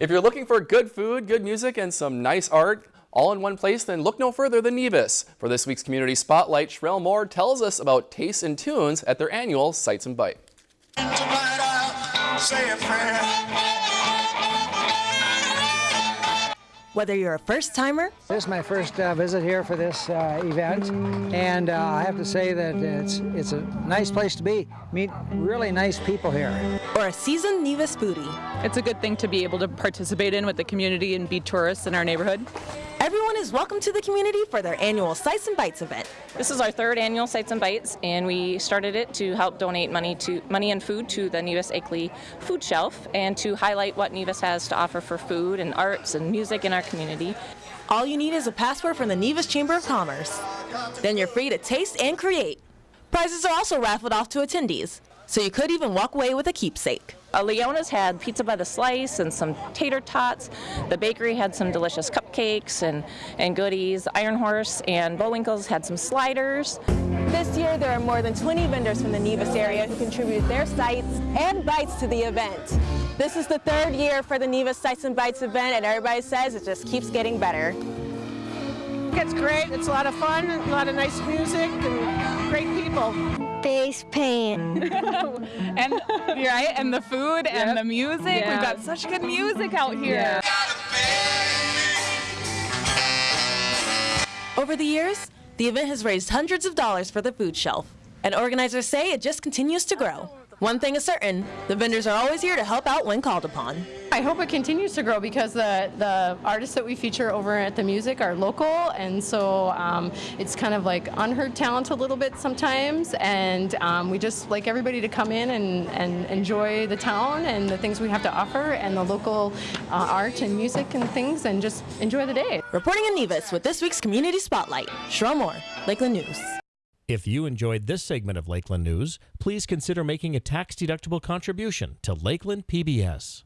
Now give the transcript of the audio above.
If you're looking for good food, good music, and some nice art all in one place, then look no further than Nevis. For this week's Community Spotlight, Sherelle Moore tells us about tastes and tunes at their annual Sights and Bite. Whether you're a first timer, This is my first uh, visit here for this uh, event, and uh, I have to say that it's it's a nice place to be. Meet really nice people here. or a seasoned Nevis foodie, It's a good thing to be able to participate in with the community and be tourists in our neighborhood. Everyone is welcome to the community for their annual Sights and Bites event. This is our third annual Sights and Bites, and we started it to help donate money to money and food to the Nevis Akeley Food Shelf, and to highlight what Nevis has to offer for food and arts and music in our community. All you need is a passport from the Nevis Chamber of Commerce. Then you're free to taste and create. Prizes are also raffled off to attendees, so you could even walk away with a keepsake. Uh, Leona's had pizza by the slice and some tater tots. The bakery had some delicious cupcakes and, and goodies. Iron Horse and Bullwinkle's had some sliders. This year, there are more than 20 vendors from the Nevis area who contribute their sites and bites to the event. This is the third year for the Nevis Sights and Bites event, and everybody says it just keeps getting better. It's great. It's a lot of fun, a lot of nice music, and great people. Face paint. And right, and the food and the music. We've got such good music out here. Over the years, the event has raised hundreds of dollars for the food shelf, and organizers say it just continues to grow. One thing is certain, the vendors are always here to help out when called upon. I hope it continues to grow because the, the artists that we feature over at the music are local, and so um, it's kind of like unheard talent a little bit sometimes. And um, we just like everybody to come in and, and enjoy the town and the things we have to offer, and the local uh, art and music and things, and just enjoy the day. Reporting in Nevis with this week's Community Spotlight, Sherelle Moore, Lakeland News. If you enjoyed this segment of Lakeland News, please consider making a tax-deductible contribution to Lakeland PBS.